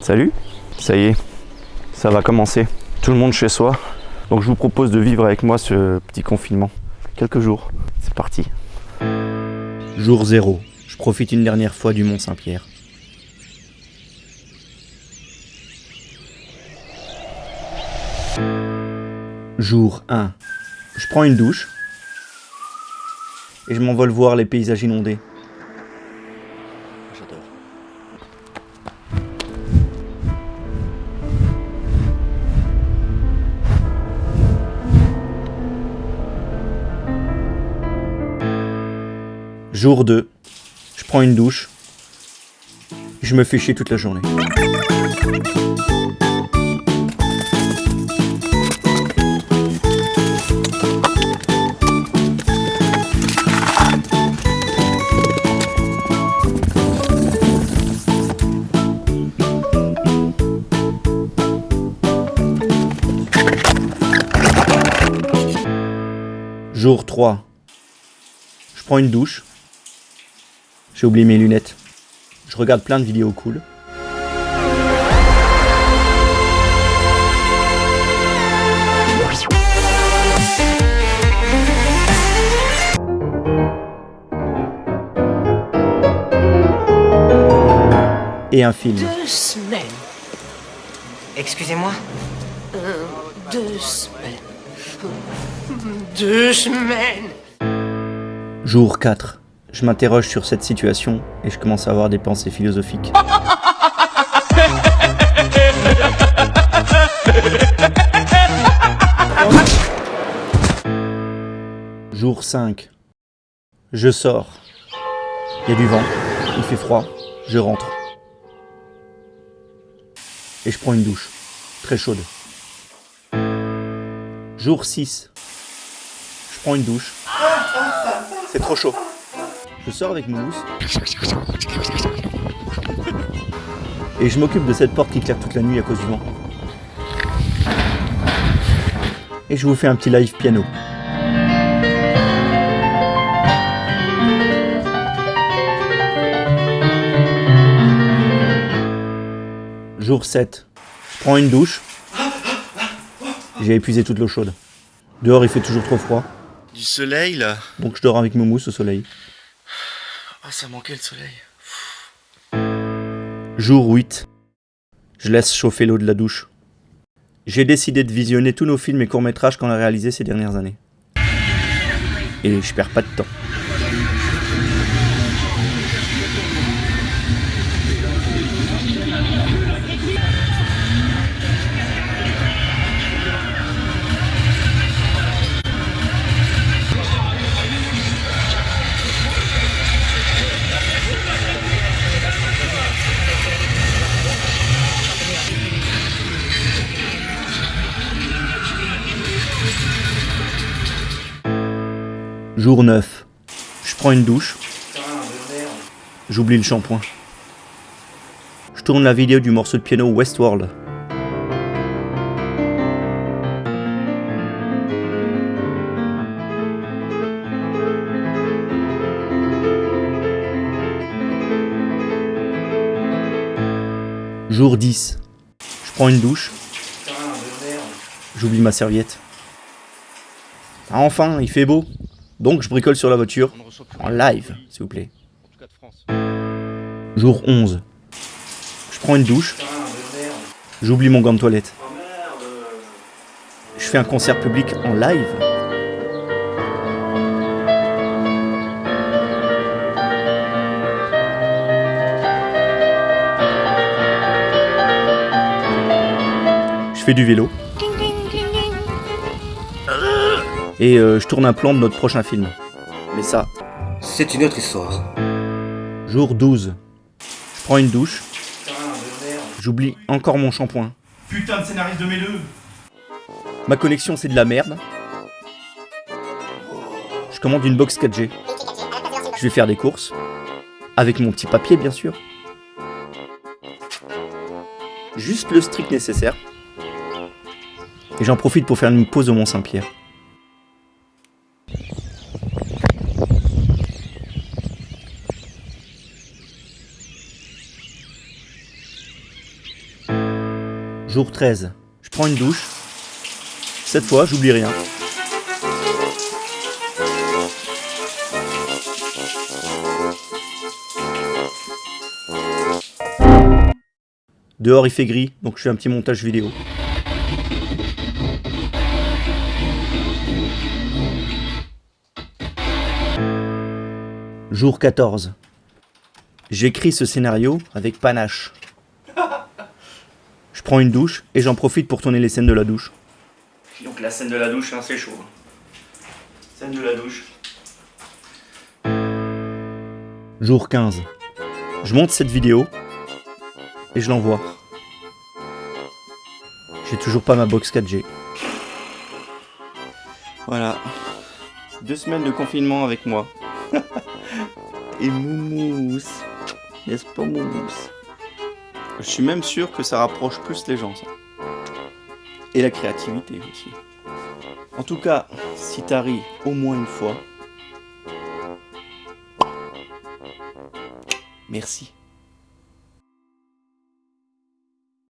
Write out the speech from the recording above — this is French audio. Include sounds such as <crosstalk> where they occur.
Salut, ça y est, ça va commencer. Tout le monde chez soi. Donc je vous propose de vivre avec moi ce petit confinement. Quelques jours. C'est parti. Jour 0. Je profite une dernière fois du Mont Saint-Pierre. Jour 1. Je prends une douche et je m'envole voir les paysages inondés. Jour 2. Je prends une douche. Je me fais chier toute la journée. Jour 3. Je prends une douche. J'ai oublié mes lunettes. Je regarde plein de vidéos cool. Et un film. Deux semaines. Excusez-moi Euh, deux semaines. Deux semaines. Jour 4. Je m'interroge sur cette situation et je commence à avoir des pensées philosophiques. Jour 5. Je sors. Il y a du vent, il fait froid, je rentre. Et je prends une douche, très chaude. Jour 6. Je prends une douche. C'est trop chaud. Je sors avec mon mousse. <laughs> Et je m'occupe de cette porte qui claque toute la nuit à cause du vent. Et je vous fais un petit live piano. Jour 7. Je prends une douche. J'ai épuisé toute l'eau chaude. Dehors il fait toujours trop froid, Du soleil là donc je dors avec mon mousse au soleil. Ah ça manquait le soleil. Jour 8. Je laisse chauffer l'eau de la douche. J'ai décidé de visionner tous nos films et courts-métrages qu'on a réalisés ces dernières années. Et je perds pas de temps. Jour 9. Je prends une douche. J'oublie le shampoing. Je tourne la vidéo du morceau de piano Westworld. Jour 10. Je prends une douche. J'oublie ma serviette. Ah, enfin, il fait beau. Donc je bricole sur la voiture. En live, s'il vous plaît. Jour 11. Je prends une douche. J'oublie mon gant de toilette. Je fais un concert public en live. Je fais du vélo. Et euh, je tourne un plan de notre prochain film. Mais ça, C'est une autre histoire. jour 12. Je prends une douche. J'oublie encore mon shampoing. Putain de scénariste de mes deux Ma connexion c'est de la merde. Je commande une box 4G. Je vais faire des courses. Avec mon petit papier bien sûr. Juste le strict nécessaire. Et j'en profite pour faire une pause au Mont Jour 13. Je prends une douche. Cette fois, j'oublie rien. Dehors il fait gris, donc je fais un petit montage vidéo. Jour 14. J'écris ce scénario avec panache. Je prends une douche et j'en profite pour tourner les scènes de la douche. Donc la scène de la douche, hein, c'est chaud. Scène de la douche. Jour 15. Je monte cette vidéo et je l'envoie. J'ai toujours pas ma box 4G. Voilà. Deux semaines de confinement avec moi. <laughs> Et Moumous. N'est-ce pas Moumous Je suis même sûr que ça rapproche plus les gens, ça. Et la créativité aussi. En tout cas, si t'arrives au moins une fois, merci.